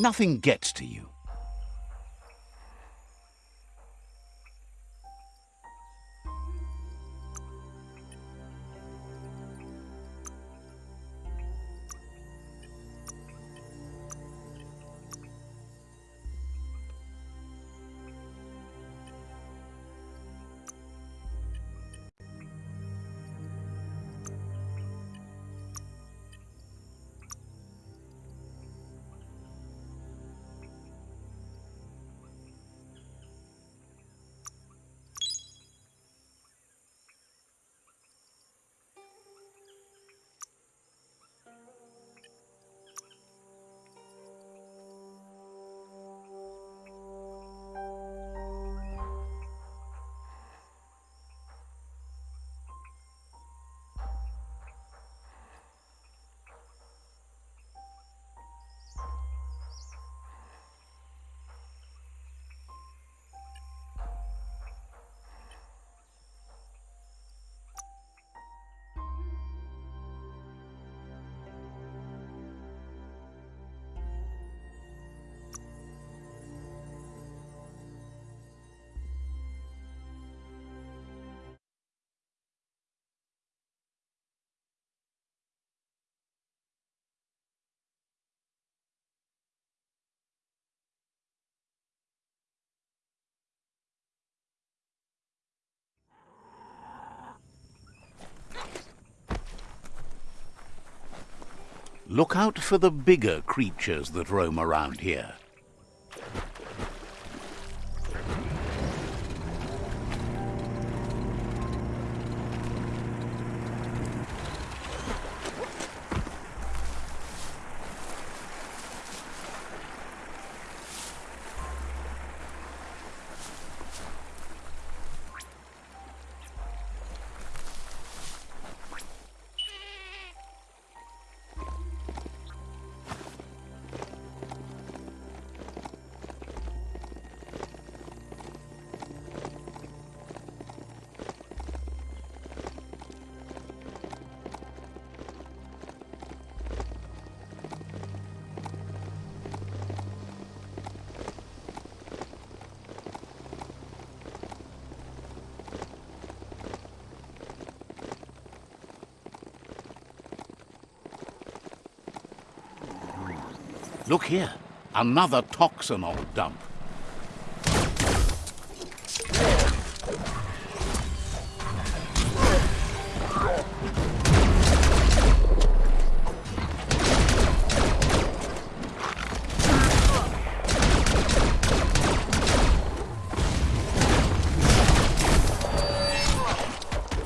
Nothing gets to you. Look out for the bigger creatures that roam around here. Look here, another toxanol dump.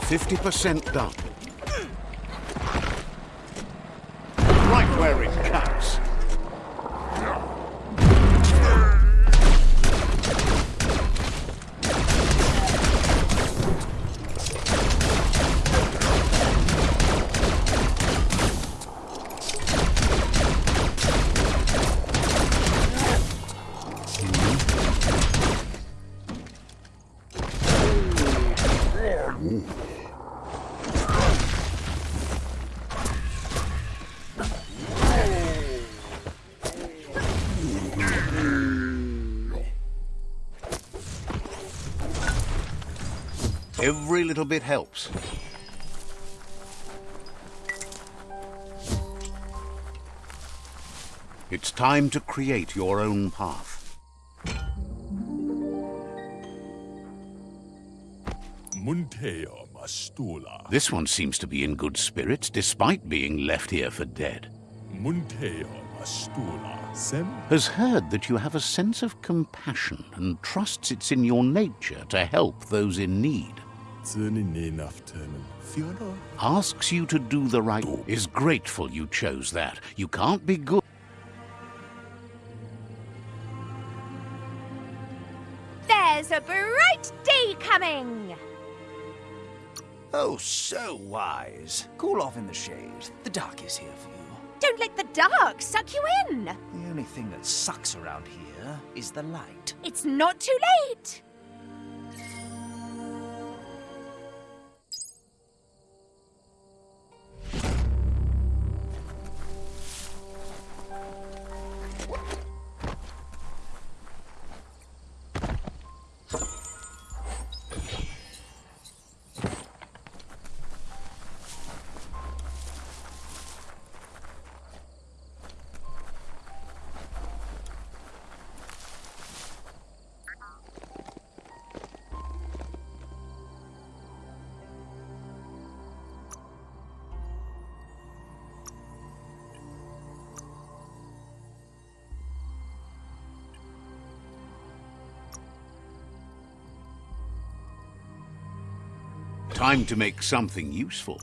Fifty percent done. Little bit helps. It's time to create your own path. Muntea Mastula. This one seems to be in good spirits, despite being left here for dead. Muntea Mastula. Sem Has heard that you have a sense of compassion and trusts it's in your nature to help those in need. Zuni Asks you to do the right, is grateful you chose that. You can't be good. There's a bright day coming! Oh, so wise. Cool off in the shade. The dark is here for you. Don't let the dark suck you in! The only thing that sucks around here is the light. It's not too late! Time to make something useful.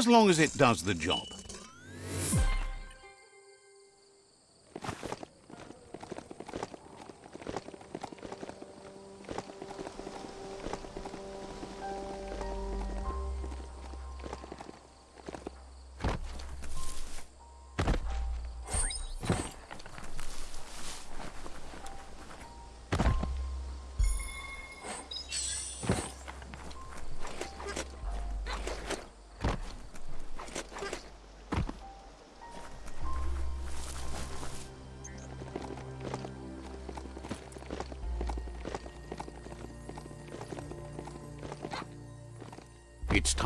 As long as it does the job.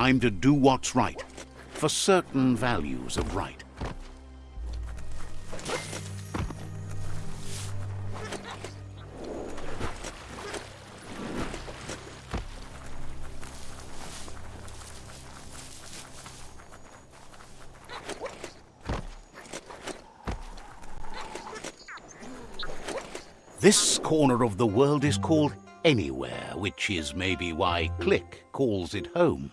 Time to do what's right, for certain values of right. This corner of the world is called Anywhere, which is maybe why Click calls it home.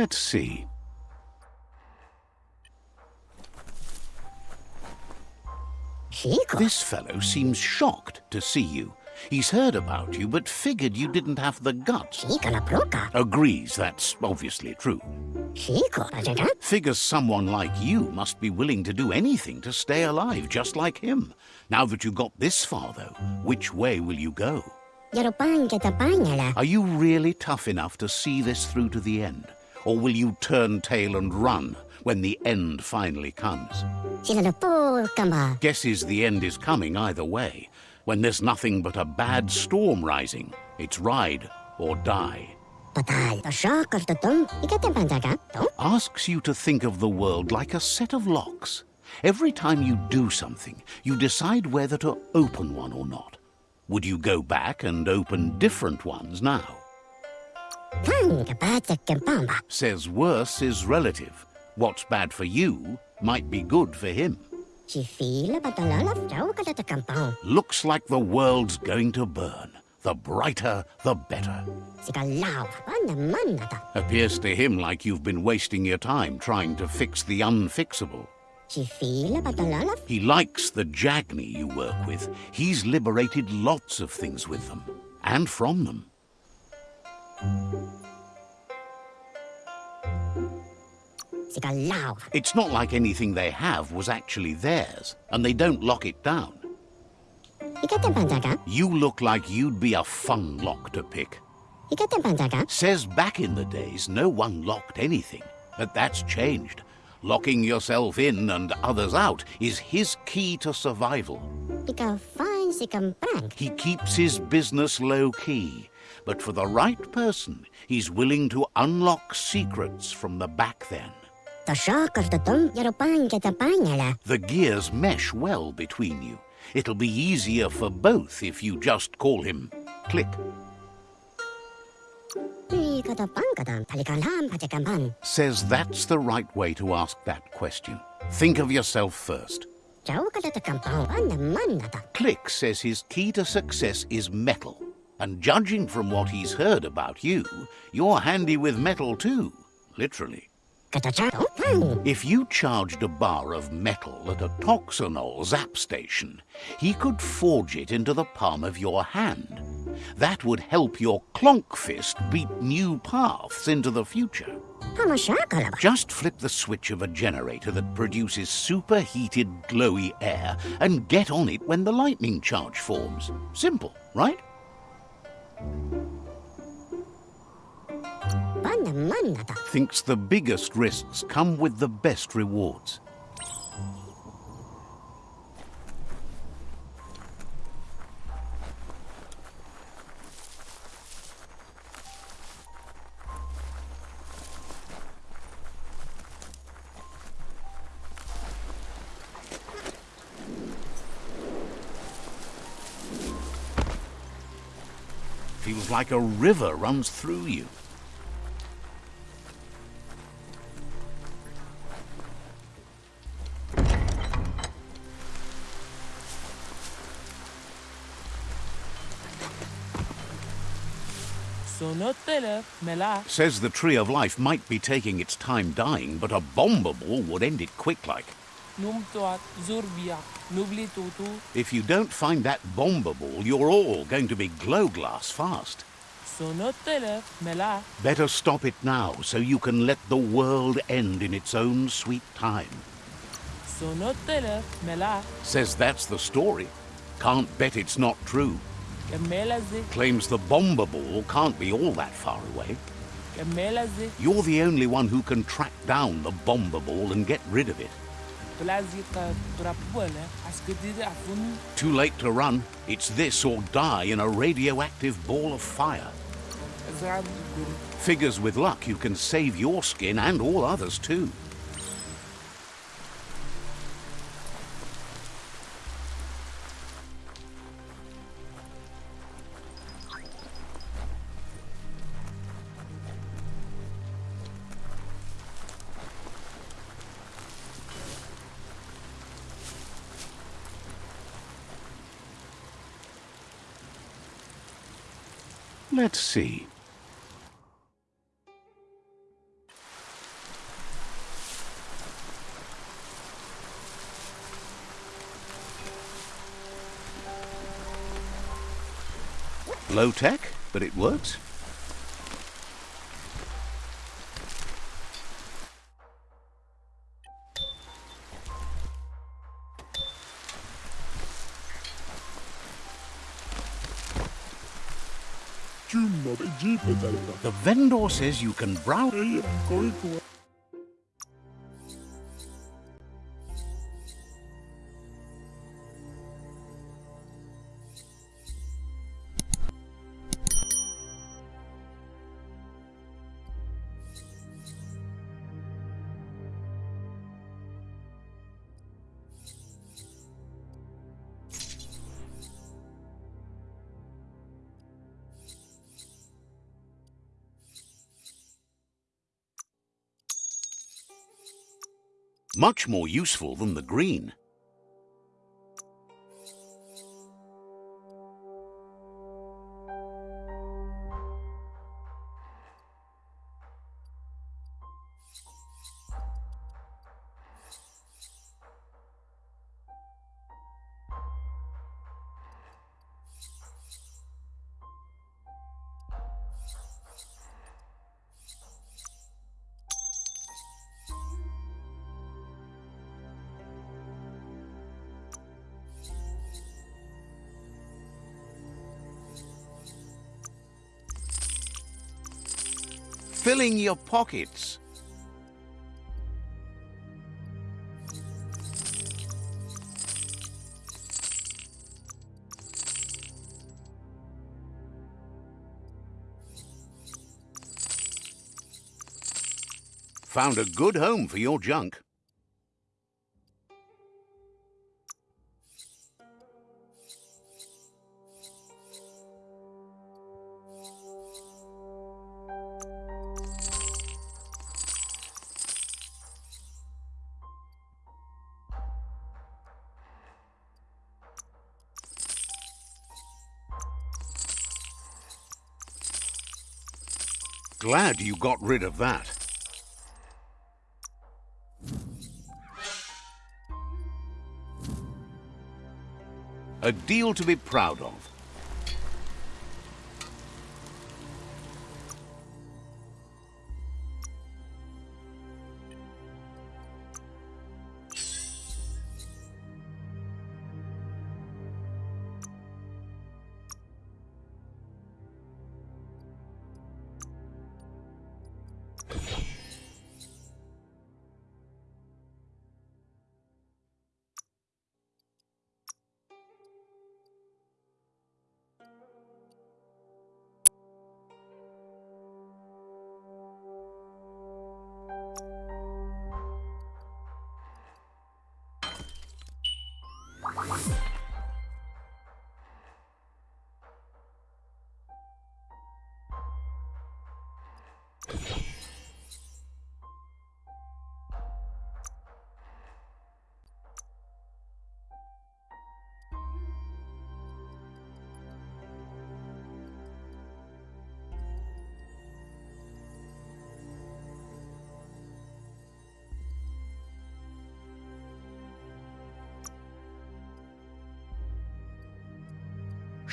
Let's see. This fellow seems shocked to see you. He's heard about you, but figured you didn't have the guts. Agrees that's obviously true. Figures someone like you must be willing to do anything to stay alive, just like him. Now that you got this far, though, which way will you go? Are you really tough enough to see this through to the end? Or will you turn tail and run when the end finally comes? Guesses the end is coming either way. When there's nothing but a bad storm rising, it's ride or die. Asks you to think of the world like a set of locks. Every time you do something, you decide whether to open one or not. Would you go back and open different ones now? Says worse is relative. What's bad for you might be good for him. Looks like the world's going to burn. The brighter, the better. Appears to him like you've been wasting your time trying to fix the unfixable. He likes the Jagni you work with. He's liberated lots of things with them, and from them. It's not like anything they have was actually theirs, and they don't lock it down. You look like you'd be a fun lock to pick. Says back in the days no one locked anything, but that's changed. Locking yourself in and others out is his key to survival. He keeps his business low-key, but for the right person, he's willing to unlock secrets from the back then. The gears mesh well between you. It'll be easier for both if you just call him Click. Says that's the right way to ask that question. Think of yourself first. Click says his key to success is metal. And judging from what he's heard about you, you're handy with metal too, literally. If you charged a bar of metal at a Toxanol zap station, he could forge it into the palm of your hand. That would help your clonk fist beat new paths into the future. Just flip the switch of a generator that produces superheated, glowy air and get on it when the lightning charge forms. Simple, right? Thinks the biggest risks come with the best rewards. Feels like a river runs through you. Says the Tree of Life might be taking its time dying, but a bomber ball would end it quick like. If you don't find that bomber ball, you're all going to be glow glass fast. Better stop it now, so you can let the world end in its own sweet time. Says that's the story. Can't bet it's not true. Claims the bomber ball can't be all that far away. You're the only one who can track down the bomber ball and get rid of it. Too late to run. It's this or die in a radioactive ball of fire. Figures with luck you can save your skin and all others too. Let's see. Low tech, but it works. The vendor says you can browse... Much more useful than the green. Your pockets. Found a good home for your junk. Glad you got rid of that. A deal to be proud of.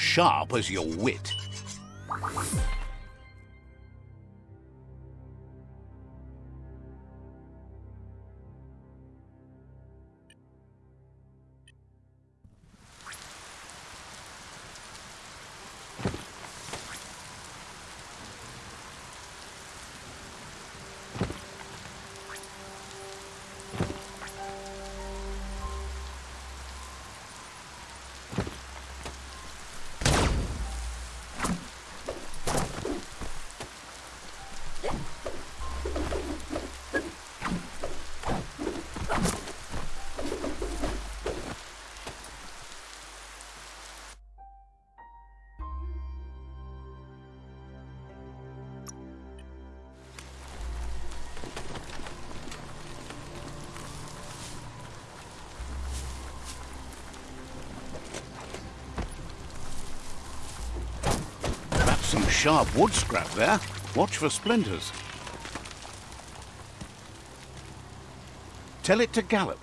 Sharp as your wit. Sharp wood scrap there. Watch for splinters. Tell it to gallop.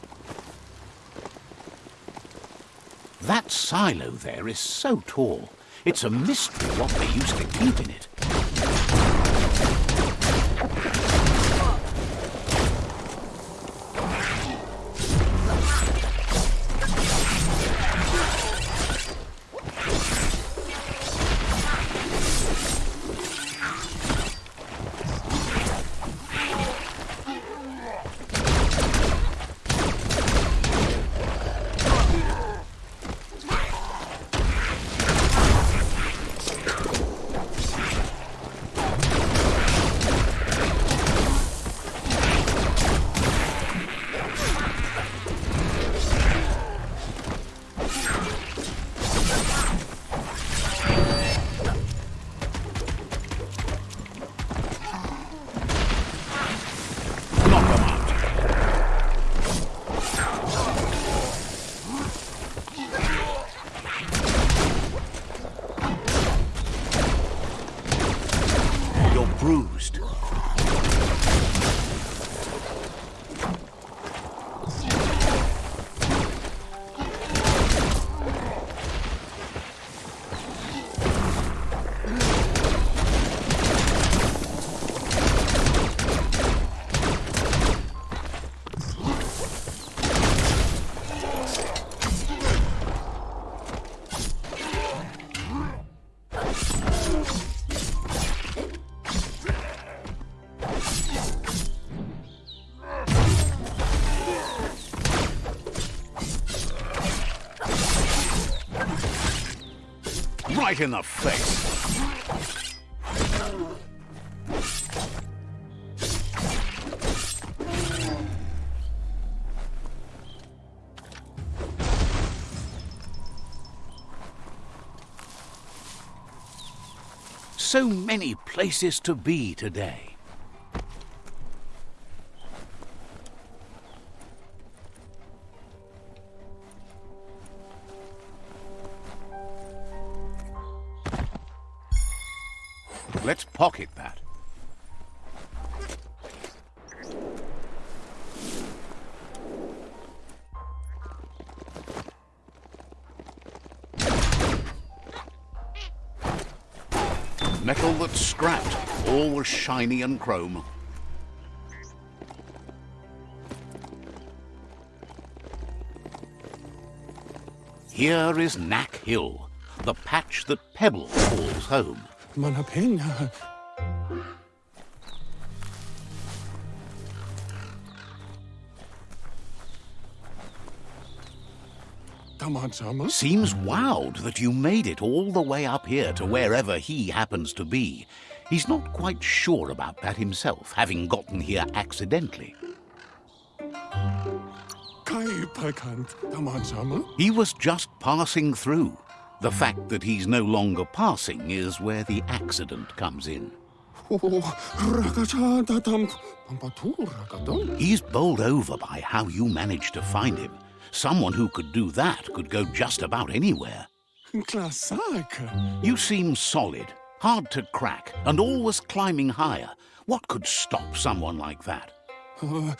That silo there is so tall. It's a mystery what they used to keep in it. Right in the face. So many places to be today. Was shiny and chrome. Here is Knack Hill, the patch that Pebble calls home. Manapena. Tamajama? Seems wowed that you made it all the way up here to wherever he happens to be. He's not quite sure about that himself, having gotten here accidentally. Kai Pakant. Tamajama? He was just passing through. The fact that he's no longer passing is where the accident comes in. Oh, Ragacha Datam. Pampatu Ragadam? He's bowled over by how you managed to find him. Someone who could do that could go just about anywhere. You seem solid, hard to crack, and always climbing higher. What could stop someone like that? Oh,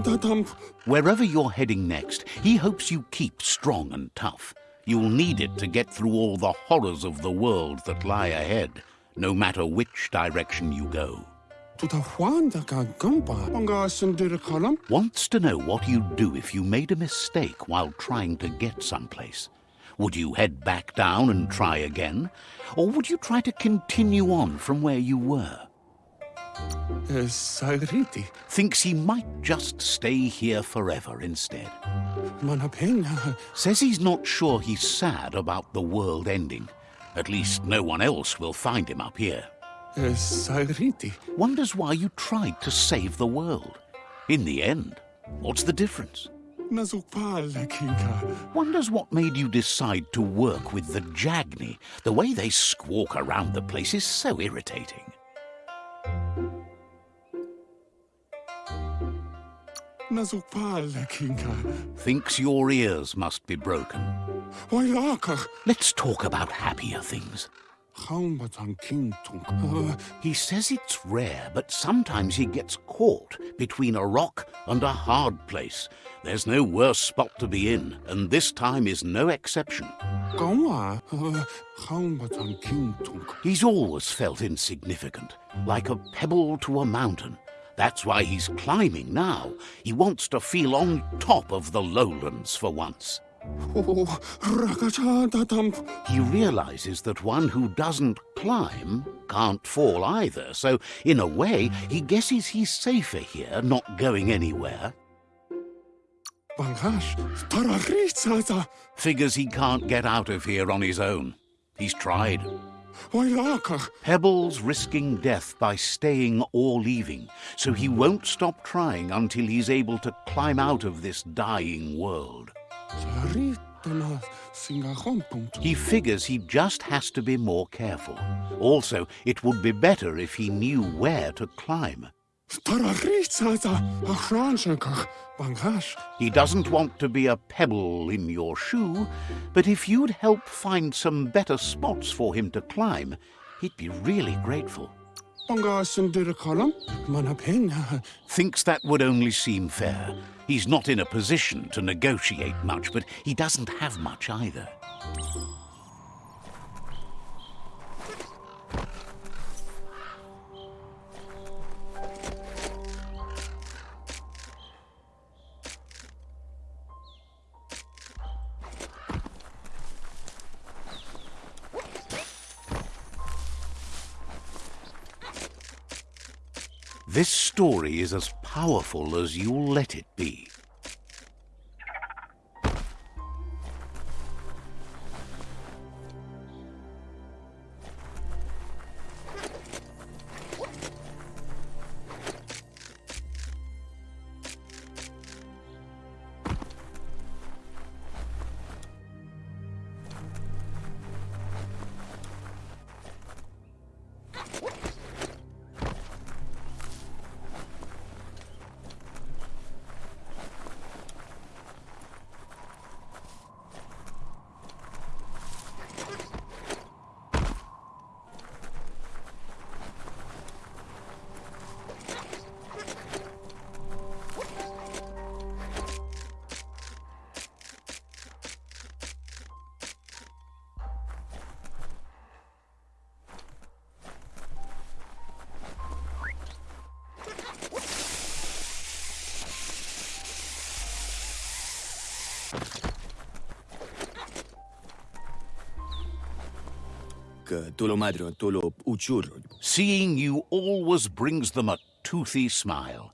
Datam. Wherever you're heading next, he hopes you keep strong and tough. You'll need it to get through all the horrors of the world that lie ahead, no matter which direction you go. Wants to know what you'd do if you made a mistake while trying to get someplace. Would you head back down and try again? Or would you try to continue on from where you were? Sagriti. Thinks he might just stay here forever instead. Says he's not sure he's sad about the world ending. At least no one else will find him up here. Sagriti. Wonders why you tried to save the world. In the end, what's the difference? Wonders what made you decide to work with the Jagni. The way they squawk around the place is so irritating. Thinks your ears must be broken. Let's talk about happier things. Haumbatan uh, He says it's rare, but sometimes he gets caught between a rock and a hard place. There's no worse spot to be in, and this time is no exception. Uh, Kintunk. He's always felt insignificant, like a pebble to a mountain. That's why he's climbing now. He wants to feel on top of the lowlands for once. Oh, He realizes that one who doesn't climb can't fall either, so in a way, he guesses he's safer here, not going anywhere. Figures he can't get out of here on his own. He's tried. Pebbles risking death by staying or leaving, so he won't stop trying until he's able to climb out of this dying world. He figures he just has to be more careful. Also, it would be better if he knew where to climb. Tararitsaza. Achranshankach. Bangash. He doesn't want to be a pebble in your shoe, but if you'd help find some better spots for him to climb, he'd be really grateful. Banga Sundira Kalam. Manapena. Thinks that would only seem fair. He's not in a position to negotiate much, but he doesn't have much either. This story is as powerful as you'll let it be. Seeing you always brings them a toothy smile.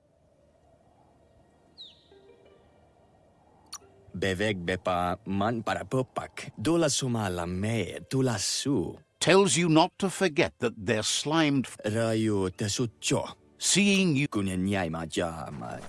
Beveg bepa man para popak, dola sumala me, tula su. Tells you not to forget that they're slimed. Rayo tesucho. Seeing you. Kunyanyai ma jama.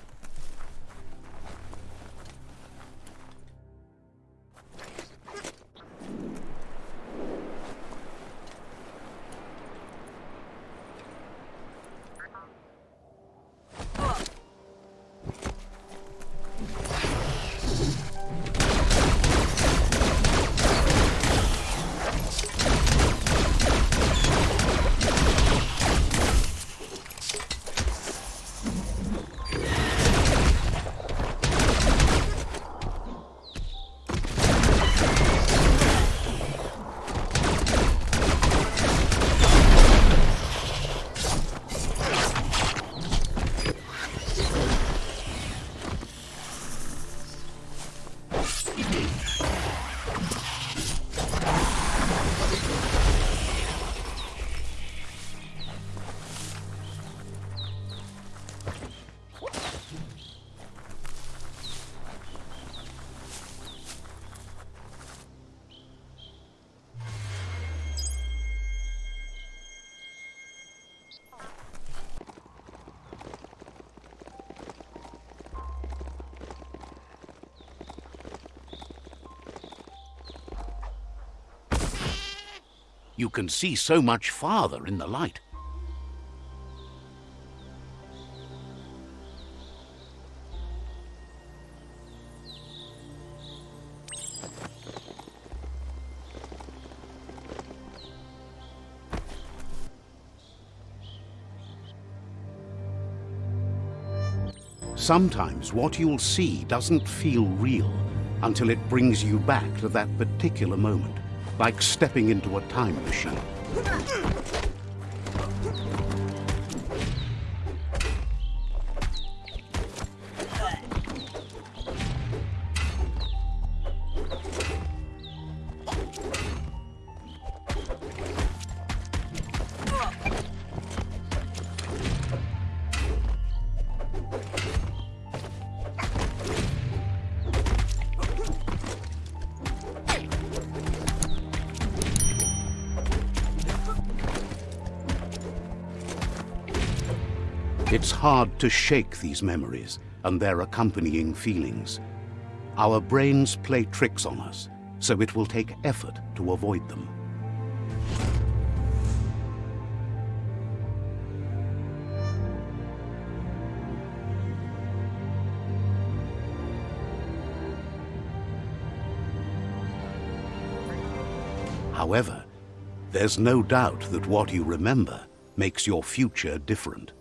You can see so much farther in the light. Sometimes what you'll see doesn't feel real until it brings you back to that particular moment like stepping into a time machine. Hard to shake these memories and their accompanying feelings. Our brains play tricks on us, so it will take effort to avoid them. However, there's no doubt that what you remember makes your future different.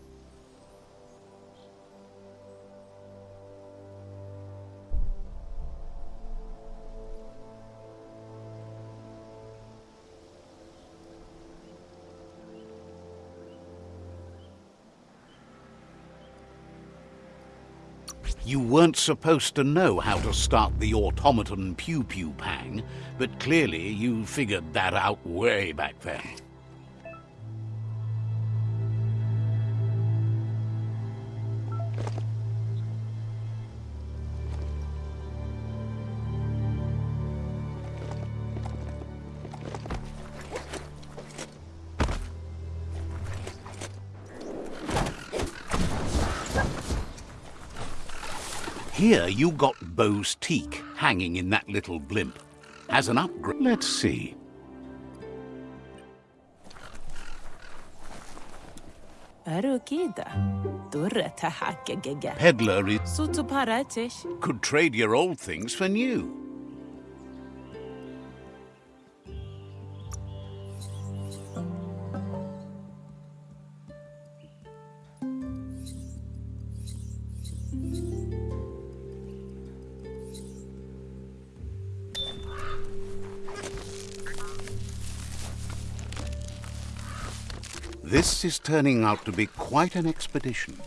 You weren't supposed to know how to start the automaton Pew Pew Pang, but clearly you figured that out way back then. Here you got Bow's teak hanging in that little blimp. As an upgrade, let's see. Peddler is... Could trade your old things for new. This is turning out to be quite an expedition.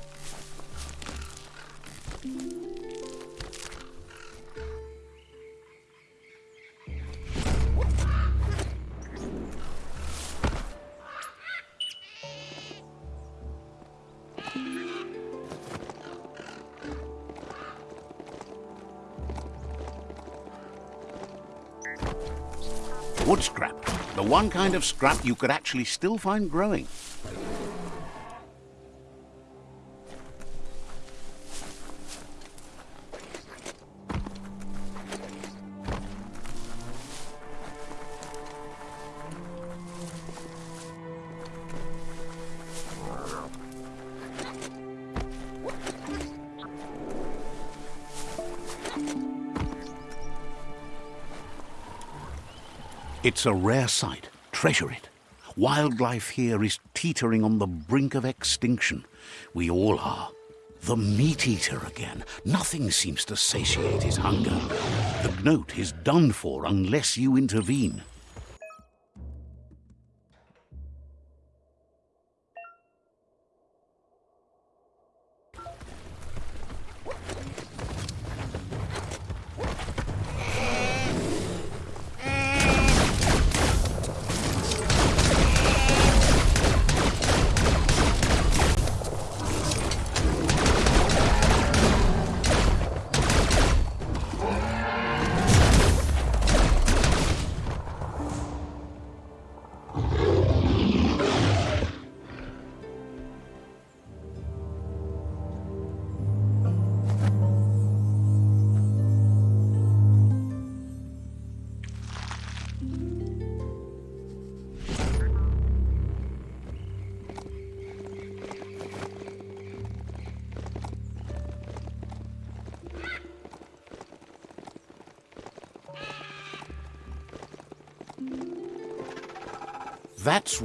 Wood scrap, the one kind of scrap you could actually still find growing. It's a rare sight. Treasure it. Wildlife here is teetering on the brink of extinction. We all are. The meat eater again. Nothing seems to satiate his hunger. The note is done for unless you intervene.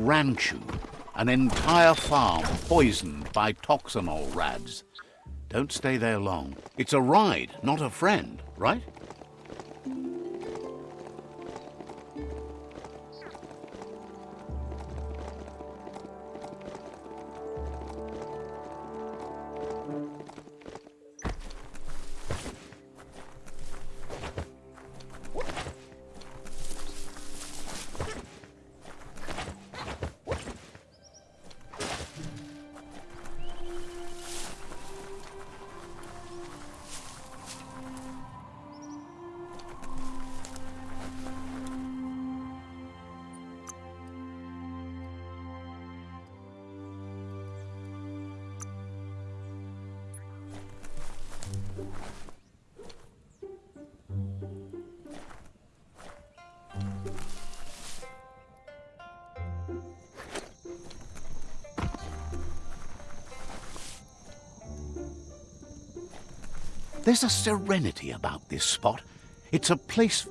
Ranchu, an entire farm poisoned by toxanol rads. Don't stay there long. It's a ride, not a friend, right? There's a serenity about this spot. It's a place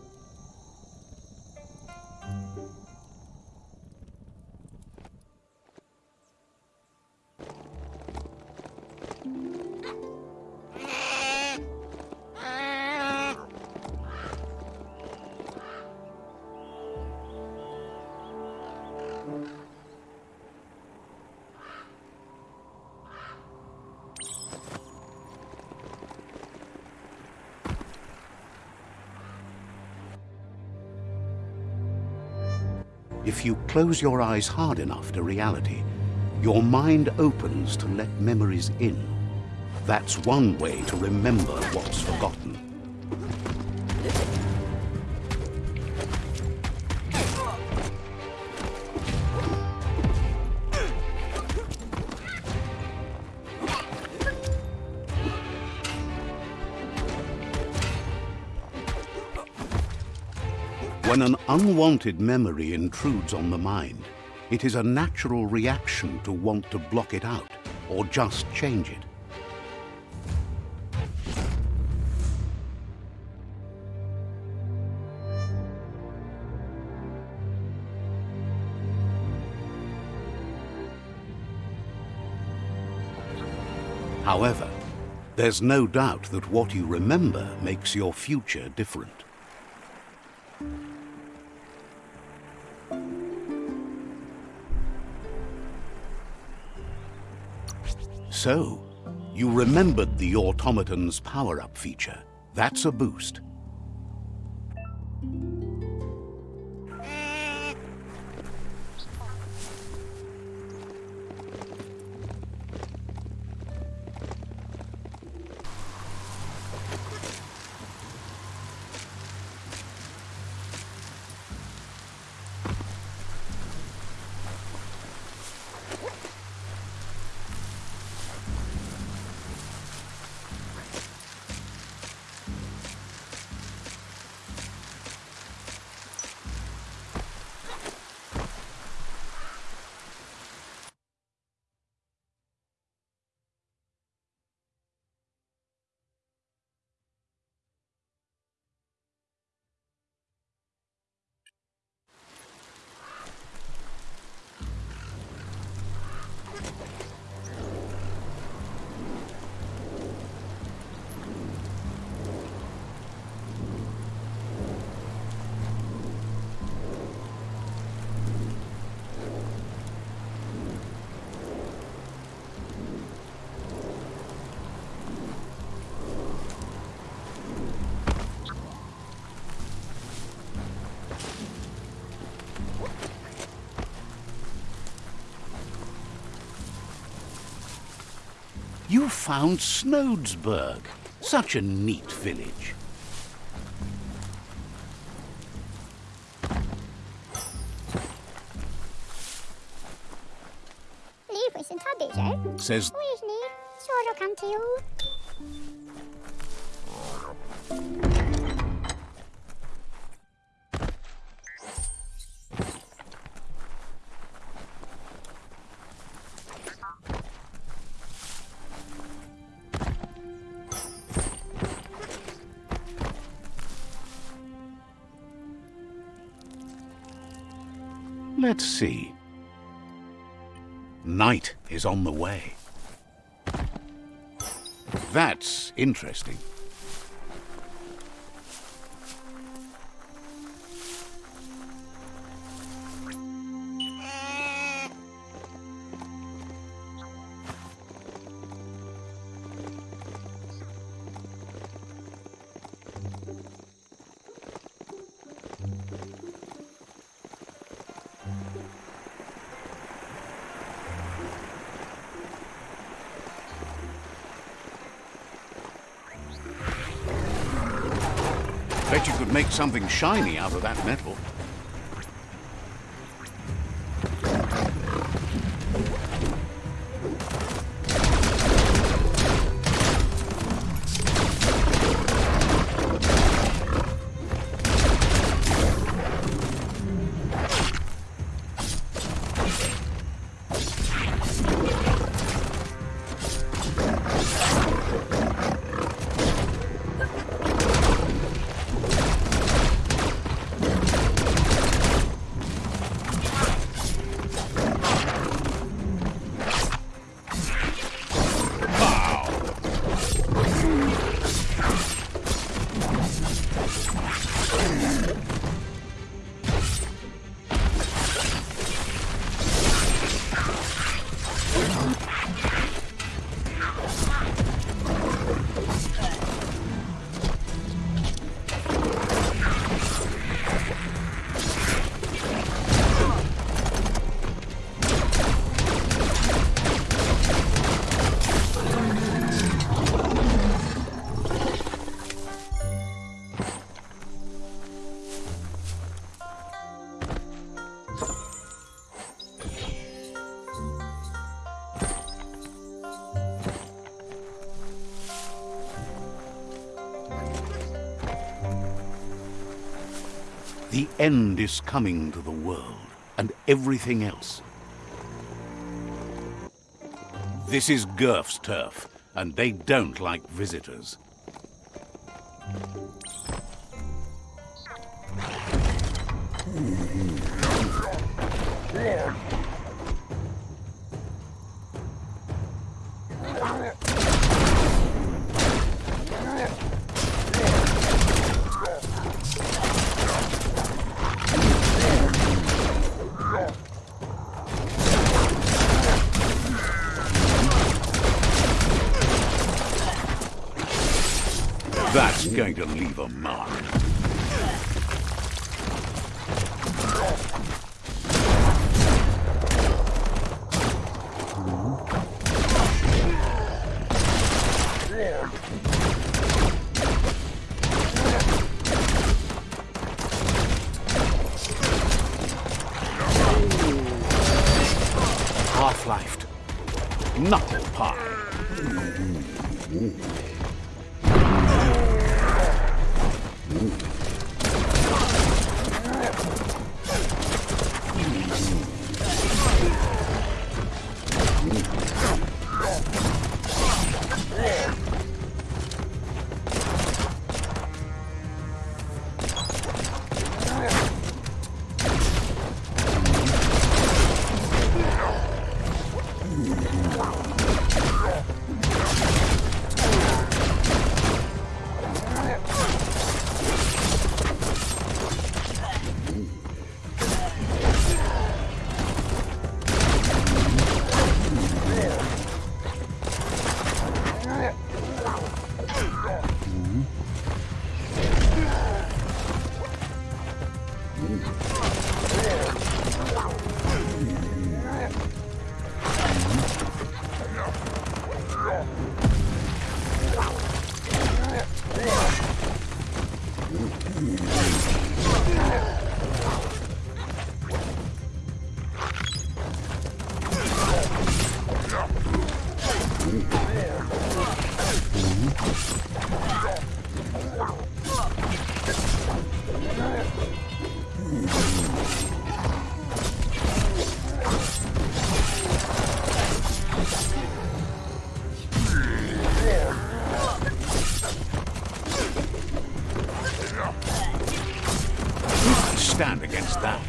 close your eyes hard enough to reality, your mind opens to let memories in. That's one way to remember what's forgotten. Unwanted memory intrudes on the mind, it is a natural reaction to want to block it out or just change it. However, there's no doubt that what you remember makes your future different. So, you remembered the automaton's power-up feature. That's a boost. Found Snodesburg. Such a neat village. Says Night is on the way. That's interesting. Make something shiny out of that metal. End is coming to the world and everything else. This is Gurf's turf, and they don't like visitors. Hmm. Going stand against that.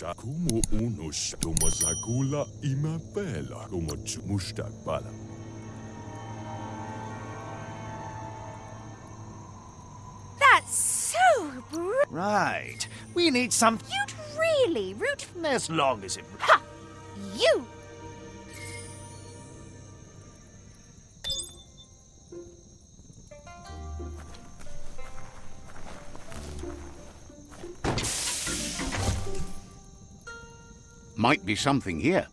Unusha, como unusha, como zakula imapela, como mustakbala. That's so br- Right. We need some... You'd really root for As long as it... Ha! You! Might be something here.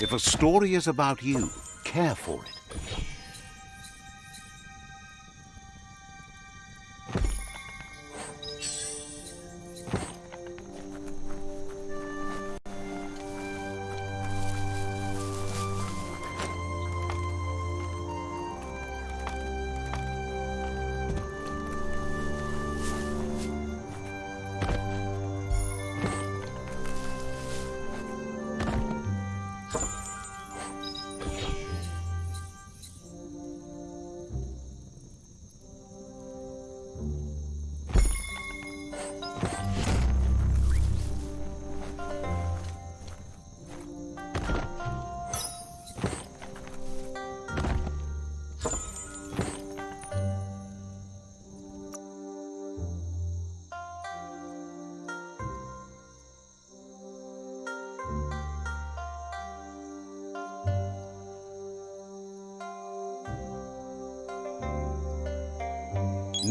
If a story is about you, care for it.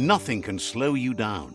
Nothing can slow you down.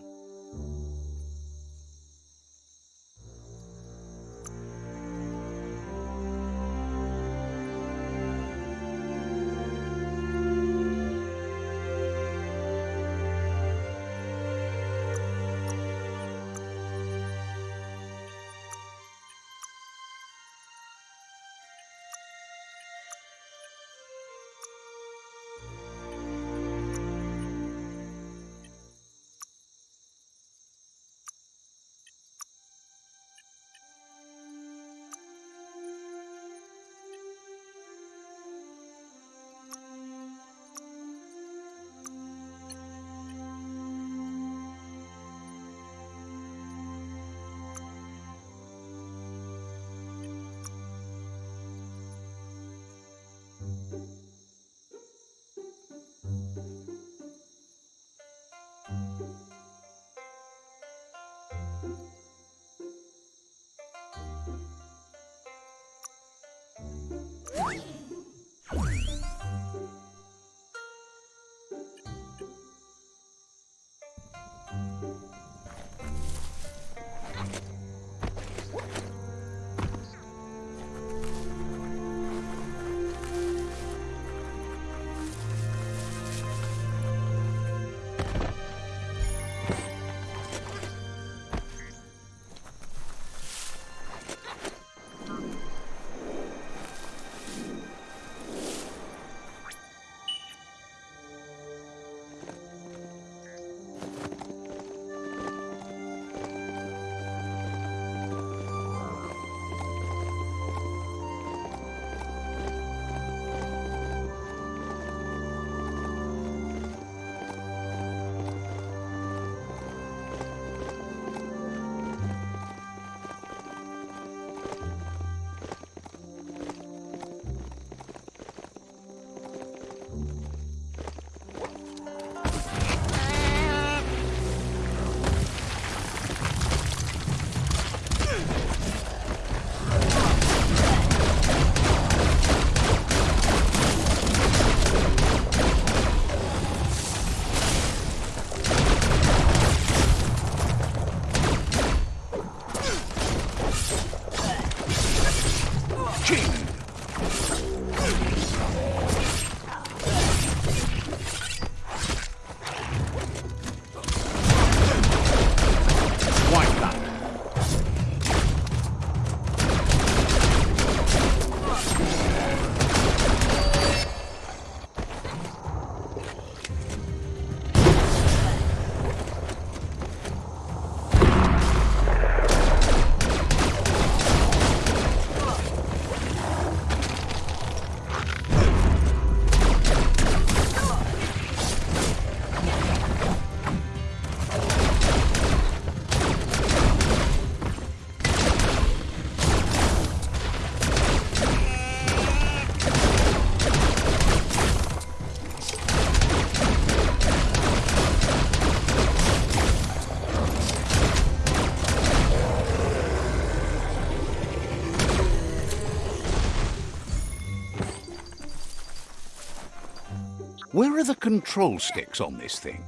Where are the control sticks on this thing?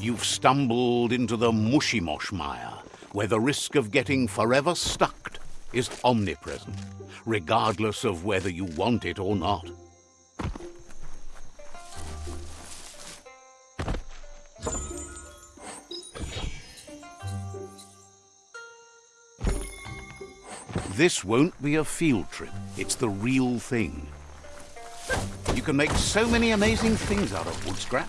You've stumbled into the mushy mosh mire, where the risk of getting forever stuck is omnipresent, regardless of whether you want it or not. This won't be a field trip. It's the real thing. You can make so many amazing things out of wood scrap.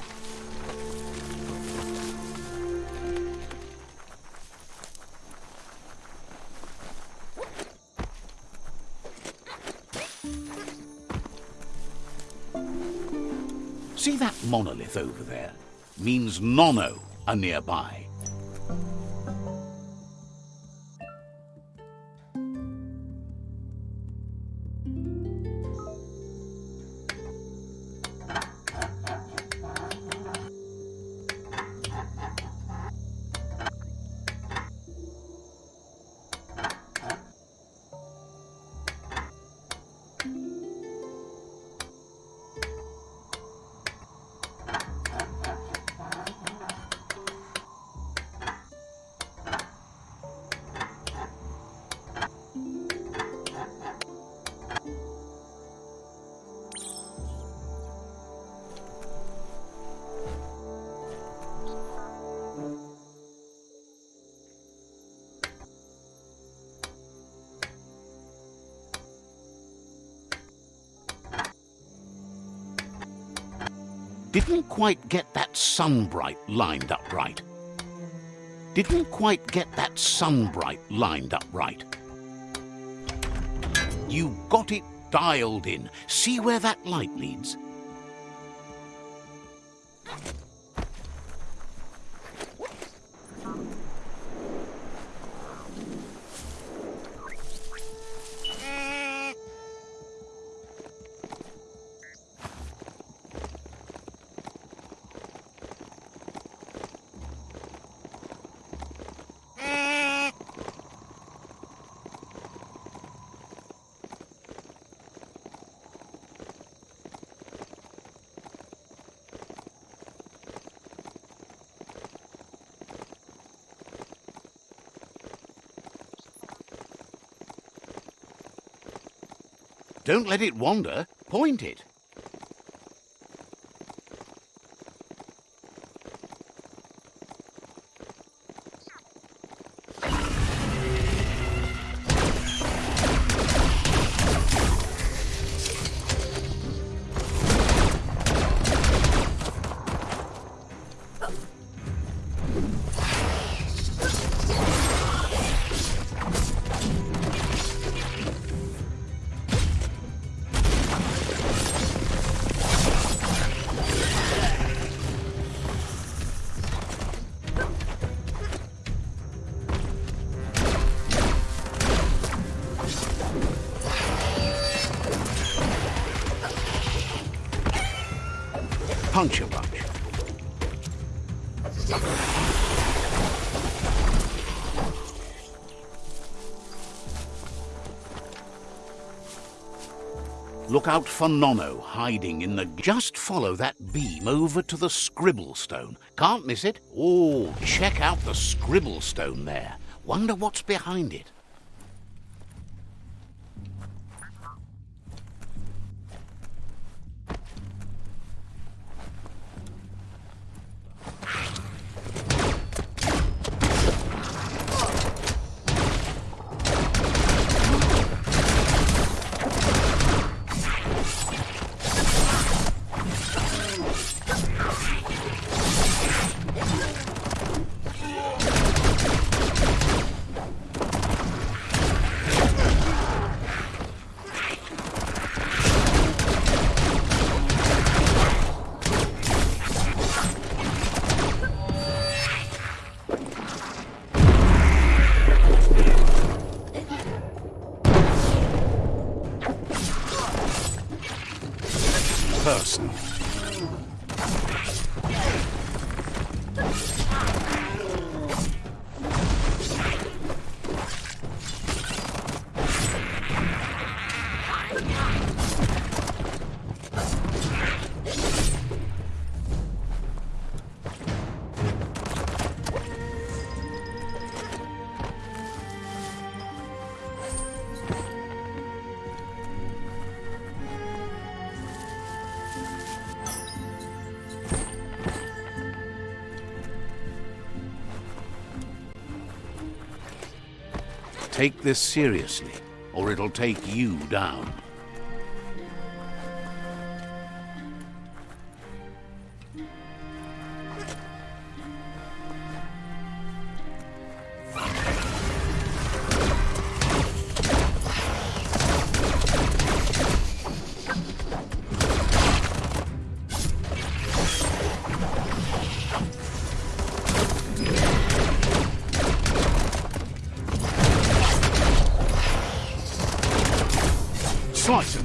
See that monolith over there? Means Nono are nearby. Quite get that sunbright lined up right. Didn't quite get that sunbright lined up right. You got it dialed in. See where that light leads? Don't let it wander. Point it. Look out for Nono hiding in the... Just follow that beam over to the scribble stone. Can't miss it. Oh, check out the scribble stone there. Wonder what's behind it. Take this seriously, or it'll take you down. Slice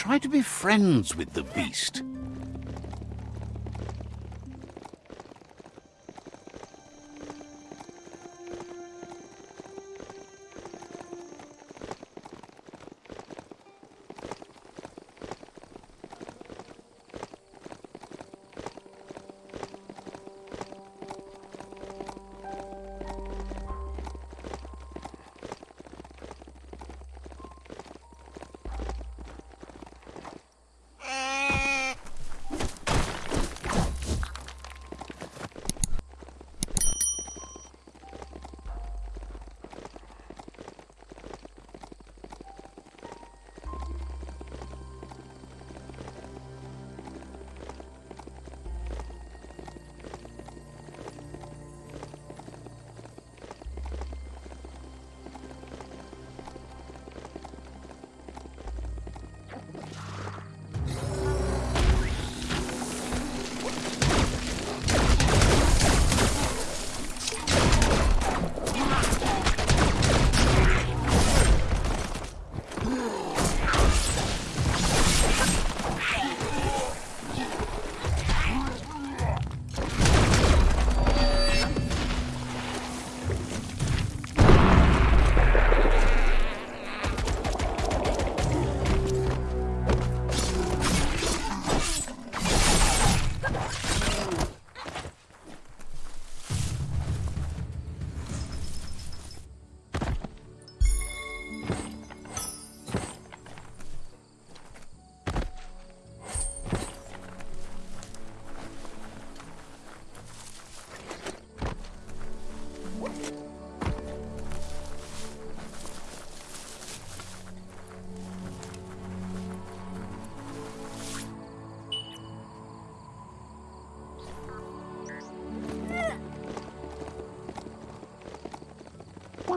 Try to be friends with the beast.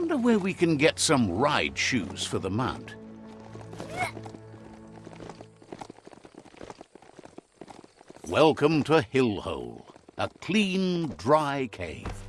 I wonder where we can get some ride shoes for the mount. Welcome to Hillhole, a clean, dry cave.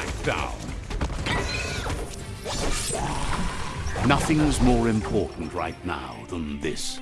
Smackdown. Nothing's more important right now than this.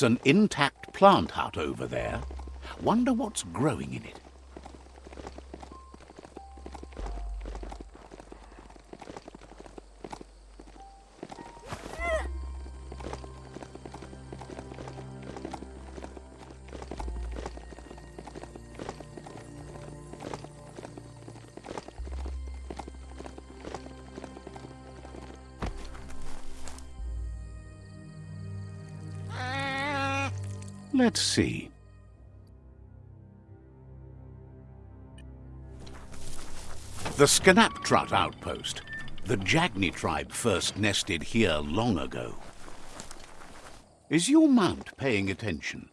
That's an intact plant hut over there. Wonder what's growing in it. Let's see. The Skanaptrut outpost. The Jagni tribe first nested here long ago. Is your mount paying attention?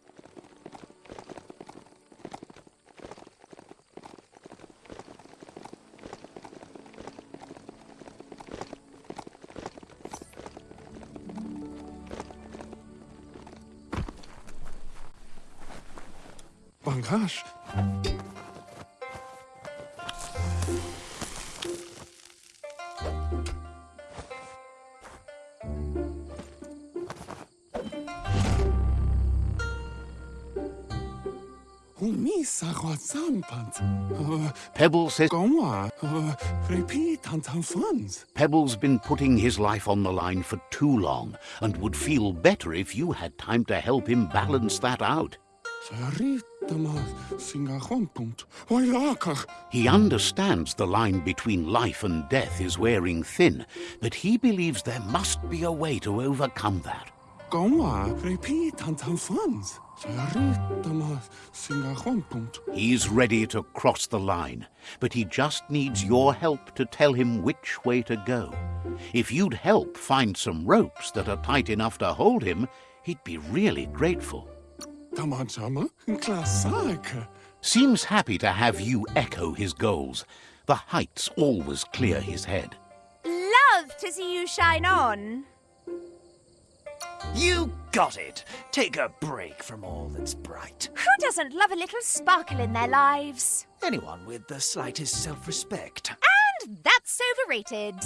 Zampant. Uh, Pebbles says Goma. Uh, repeat Tantan funds. Pebble's been putting his life on the line for too long and would feel better if you had time to help him balance that out. He understands the line between life and death is wearing thin, but he believes there must be a way to overcome that. repeat Tantan funds. He's ready to cross the line, but he just needs your help to tell him which way to go. If you'd help find some ropes that are tight enough to hold him, he'd be really grateful. Seems happy to have you echo his goals. The heights always clear his head. Love to see you shine on. You got it. Take a break from all that's bright. Who doesn't love a little sparkle in their lives? Anyone with the slightest self-respect. And that's overrated.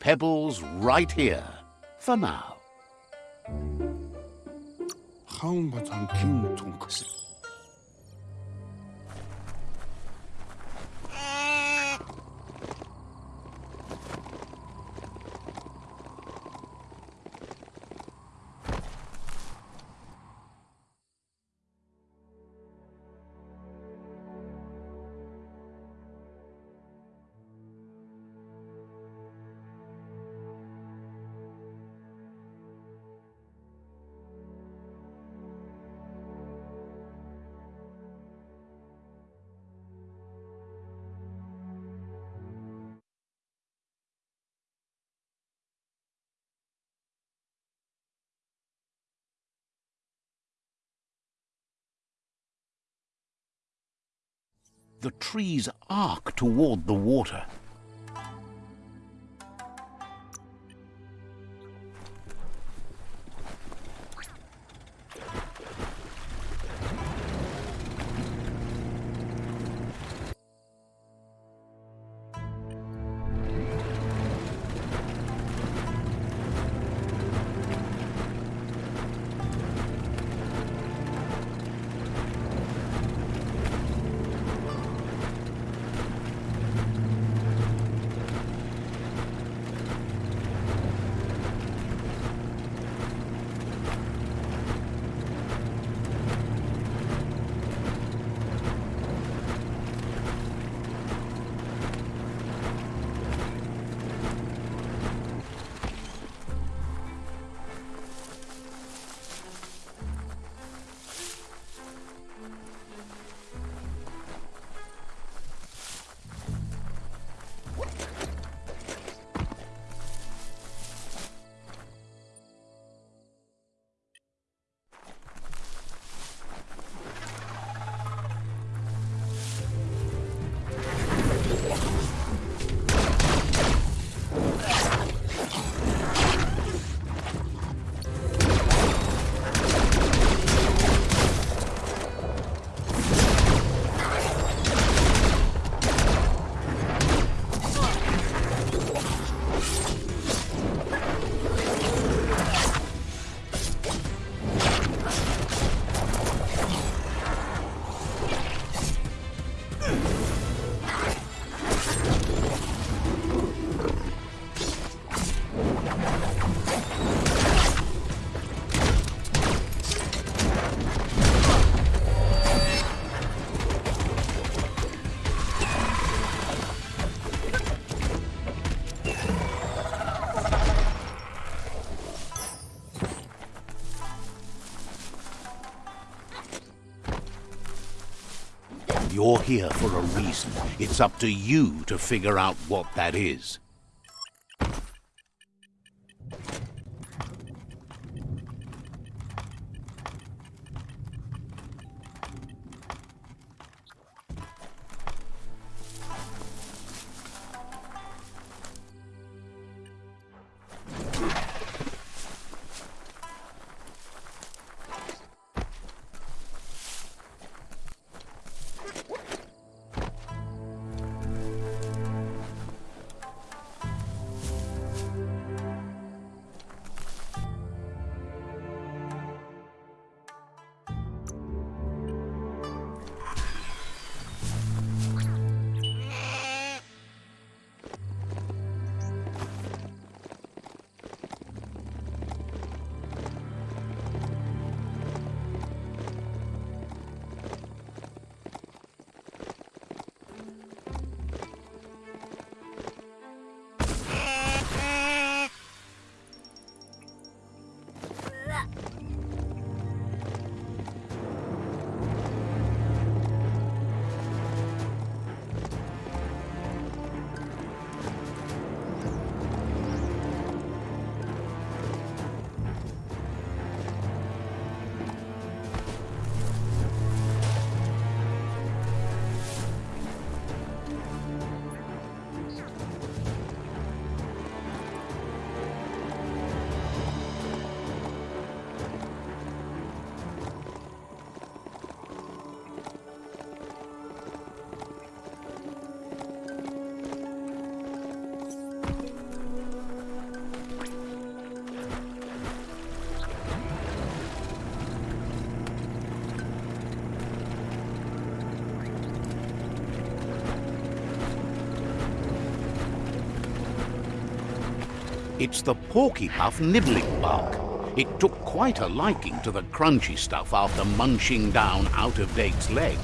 Pebbles right here, for now. хаун бацан ким түнхэс The trees arc toward the water. You're here for a reason. It's up to you to figure out what that is. It's the Porky Puff nibbling bug. It took quite a liking to the crunchy stuff after munching down Out-of-Date's leg.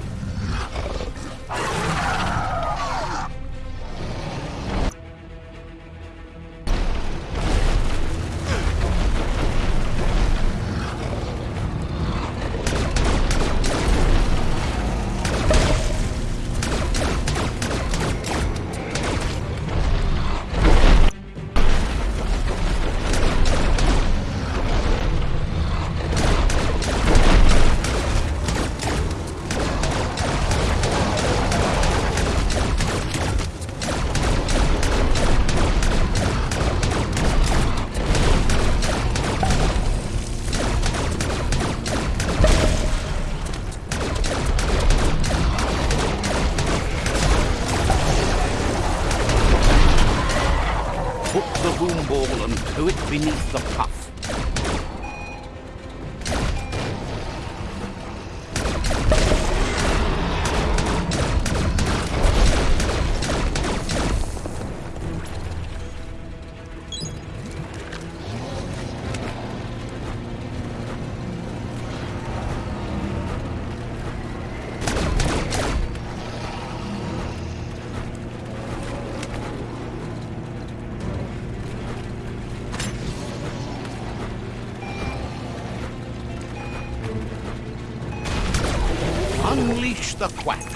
The quacks.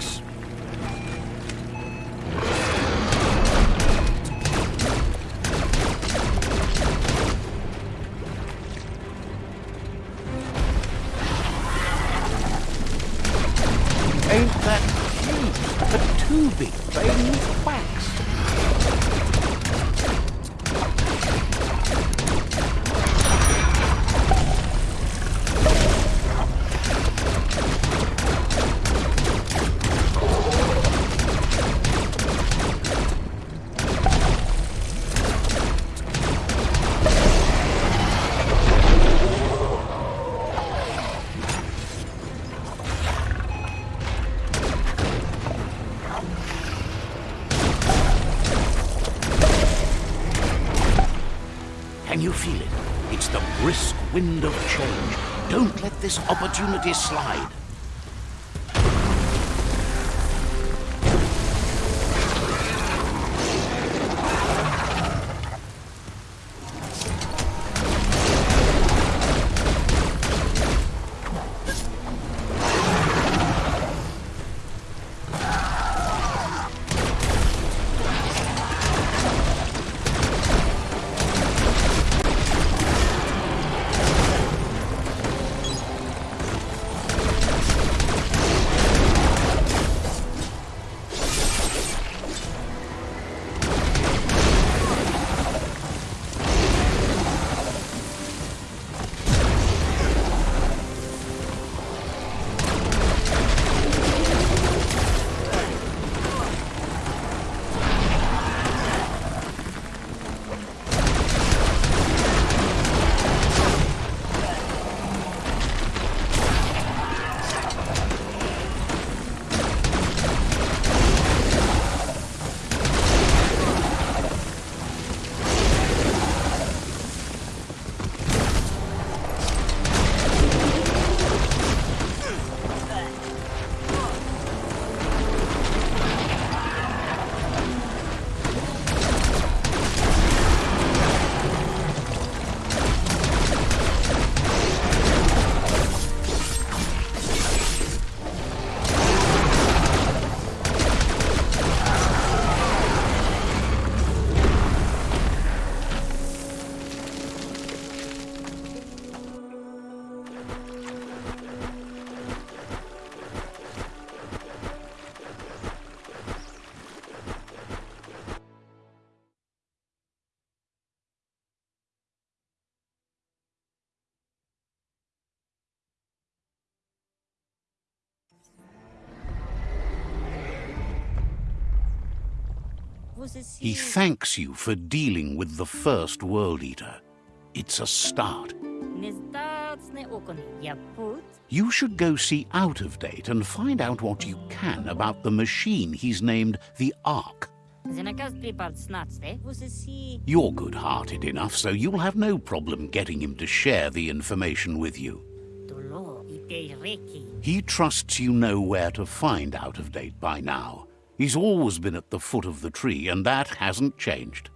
Opportunity slide. He thanks you for dealing with the first World Eater. It's a start. You should go see Out of Date and find out what you can about the machine he's named the Ark. You're good-hearted enough, so you'll have no problem getting him to share the information with you. He trusts you know where to find Out of Date by now. He's always been at the foot of the tree, and that hasn't changed.